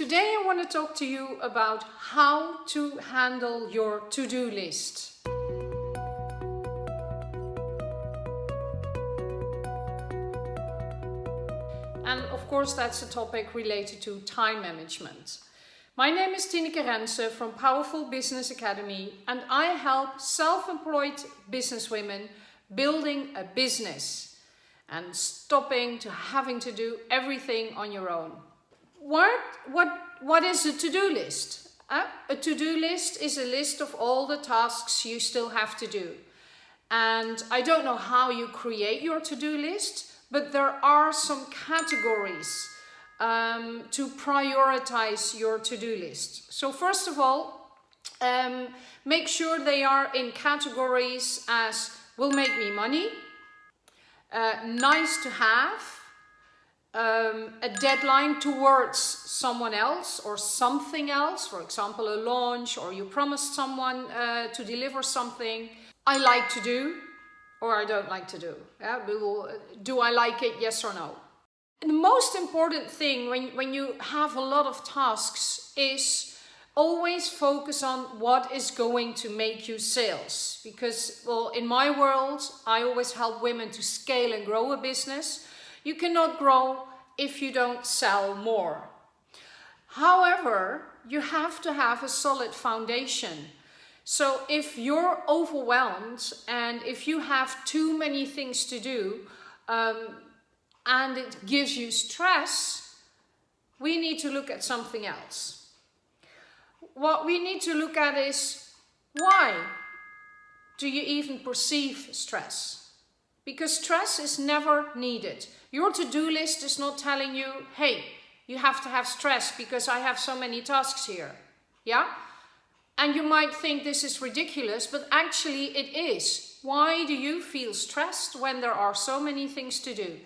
Today I want to talk to you about how to handle your to-do list. And of course that's a topic related to time management. My name is Tineke Rense from Powerful Business Academy and I help self-employed businesswomen building a business and stopping to having to do everything on your own. What, what, what is a to-do list? Uh, a to-do list is a list of all the tasks you still have to do. And I don't know how you create your to-do list, but there are some categories um, to prioritize your to-do list. So first of all, um, make sure they are in categories as will make me money, uh, nice to have, um, a deadline towards someone else or something else, for example a launch or you promised someone uh, to deliver something, I like to do, or I don't like to do. Yeah? Do I like it, yes or no? And the most important thing when, when you have a lot of tasks is always focus on what is going to make you sales. Because, well, in my world, I always help women to scale and grow a business. You cannot grow if you don't sell more. However, you have to have a solid foundation so if you're overwhelmed and if you have too many things to do um, and it gives you stress, we need to look at something else. What we need to look at is why do you even perceive stress? Because stress is never needed. Your to-do list is not telling you, hey, you have to have stress because I have so many tasks here. Yeah? And you might think this is ridiculous, but actually it is. Why do you feel stressed when there are so many things to do?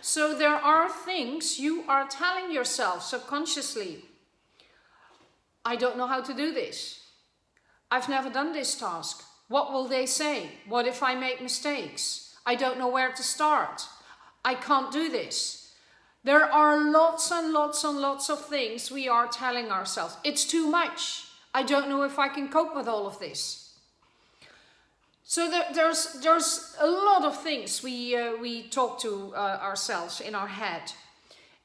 So there are things you are telling yourself subconsciously. I don't know how to do this. I've never done this task. What will they say? What if I make mistakes? I don't know where to start. I can't do this. There are lots and lots and lots of things we are telling ourselves. It's too much. I don't know if I can cope with all of this. So there, there's, there's a lot of things we, uh, we talk to uh, ourselves in our head.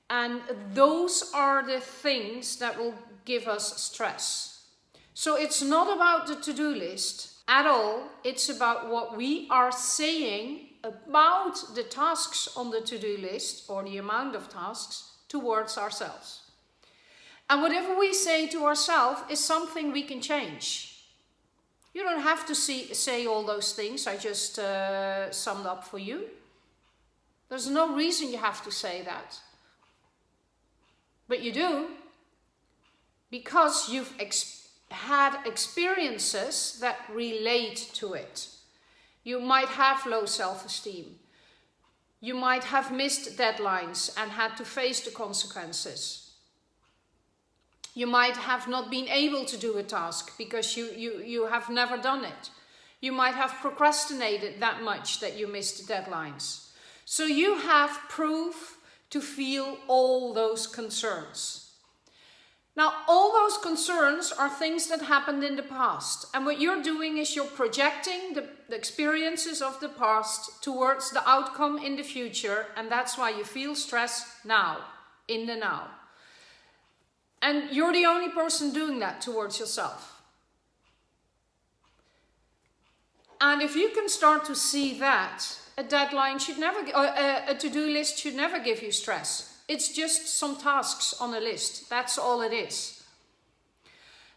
And those are the things that will give us stress. So it's not about the to-do list at all. It's about what we are saying about the tasks on the to-do list or the amount of tasks towards ourselves. And whatever we say to ourselves is something we can change. You don't have to see, say all those things I just uh, summed up for you. There's no reason you have to say that. But you do. Because you've ex had experiences that relate to it. You might have low self-esteem. You might have missed deadlines and had to face the consequences. You might have not been able to do a task because you, you, you have never done it. You might have procrastinated that much that you missed deadlines. So you have proof to feel all those concerns. Now, all those concerns are things that happened in the past. And what you're doing is you're projecting the, the, experiences of the past towards the outcome in the future. And that's why you feel stress now, in the now. And you're the only person doing that towards yourself. And if you can start to see that, a deadline should never, a, a to-do list should never give you stress. It's just some tasks on a list. That's all it is.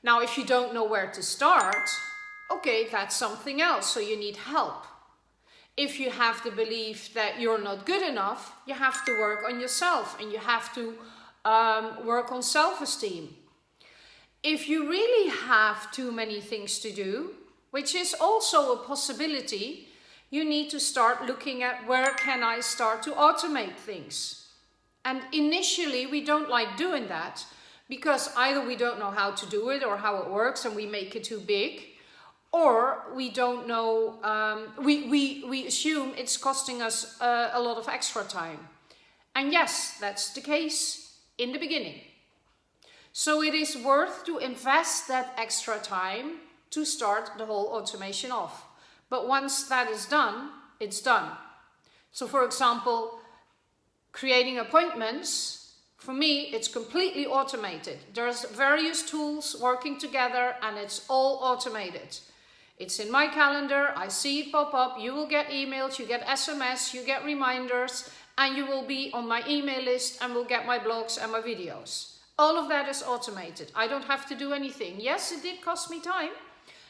Now, if you don't know where to start, okay, that's something else. So you need help. If you have the belief that you're not good enough, you have to work on yourself and you have to um, work on self-esteem. If you really have too many things to do, which is also a possibility, you need to start looking at where can I start to automate things. And initially we don't like doing that because either we don't know how to do it or how it works and we make it too big or we don't know, um, we, we, we assume it's costing us uh, a lot of extra time. And yes, that's the case in the beginning. So it is worth to invest that extra time to start the whole automation off. But once that is done, it's done. So for example, creating appointments, for me, it's completely automated. There's various tools working together and it's all automated. It's in my calendar, I see it pop up, you will get emails, you get SMS, you get reminders, and you will be on my email list and will get my blogs and my videos. All of that is automated. I don't have to do anything. Yes, it did cost me time.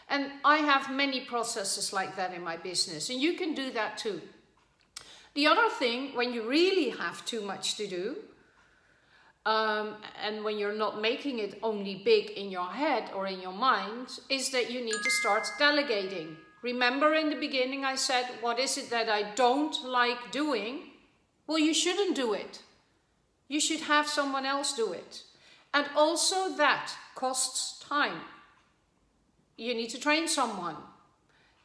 And I have many processes like that in my business, and you can do that too. The other thing, when you really have too much to do, um, and when you're not making it only big in your head or in your mind, is that you need to start delegating. Remember in the beginning I said, what is it that I don't like doing? Well, you shouldn't do it. You should have someone else do it. And also that costs time. You need to train someone.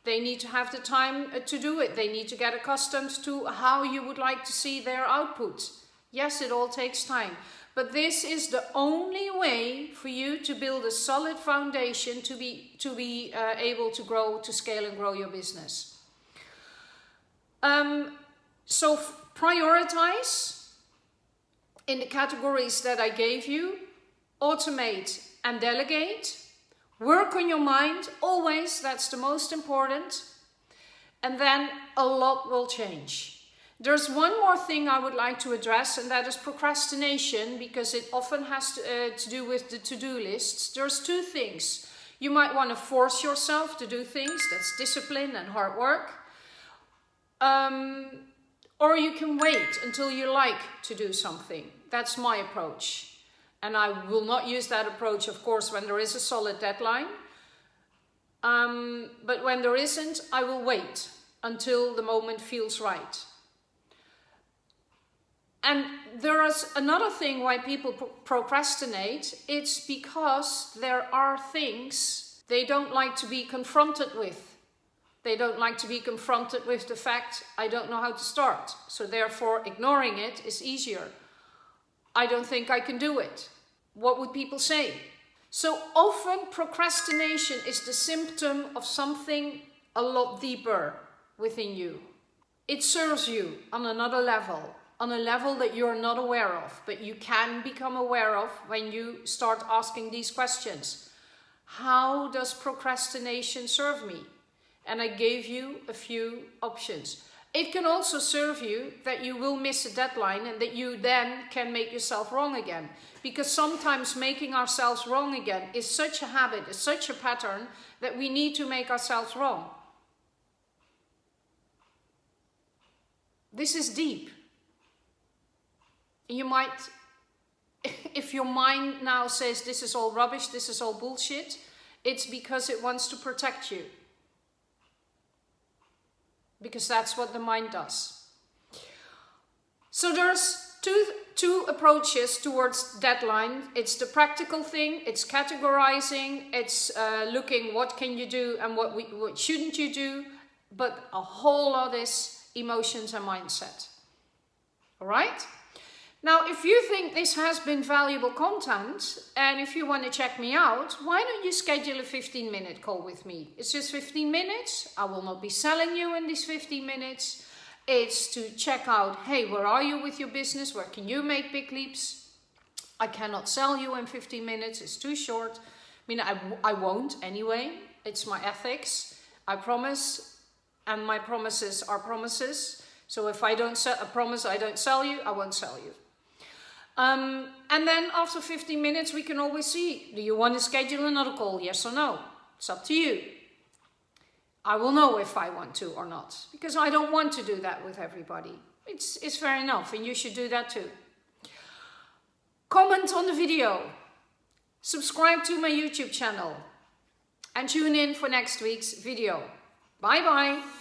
They need to have the time uh, to do it. They need to get accustomed to how you would like to see their output. Yes, it all takes time. But this is the only way for you to build a solid foundation to be, to be uh, able to grow, to scale and grow your business. Um, so prioritize in the categories that I gave you, automate and delegate. Work on your mind, always, that's the most important. And then a lot will change. There's one more thing I would like to address and that is procrastination because it often has to, uh, to do with the to-do lists. There's two things. You might want to force yourself to do things, that's discipline and hard work. Um, or you can wait until you like to do something. That's my approach. And I will not use that approach, of course, when there is a solid deadline. Um, but when there isn't, I will wait until the moment feels right. And there is another thing why people procrastinate. It's because there are things they don't like to be confronted with. They don't like to be confronted with the fact, I don't know how to start. So therefore ignoring it is easier. I don't think I can do it. What would people say? So often procrastination is the symptom of something a lot deeper within you. It serves you on another level on a level that you're not aware of, but you can become aware of when you start asking these questions. How does procrastination serve me? And I gave you a few options. It can also serve you that you will miss a deadline and that you then can make yourself wrong again. Because sometimes making ourselves wrong again is such a habit, is such a pattern that we need to make ourselves wrong. This is deep you might, if your mind now says this is all rubbish, this is all bullshit, it's because it wants to protect you. Because that's what the mind does. So there's two, two approaches towards deadline. It's the practical thing, it's categorizing, it's uh, looking what can you do and what, we, what shouldn't you do, but a whole lot is emotions and mindset. All right? Now, if you think this has been valuable content and if you want to check me out, why don't you schedule a 15 minute call with me? It's just 15 minutes. I will not be selling you in these 15 minutes. It's to check out, hey, where are you with your business? Where can you make big leaps? I cannot sell you in 15 minutes. It's too short. I mean, I, I won't anyway. It's my ethics. I promise. And my promises are promises. So if I don't set a promise, I don't sell you, I won't sell you. Um, and then after 15 minutes, we can always see, do you want to schedule another call? Yes or no? It's up to you. I will know if I want to or not, because I don't want to do that with everybody. It's, it's fair enough, and you should do that too. Comment on the video. Subscribe to my YouTube channel. And tune in for next week's video. Bye bye.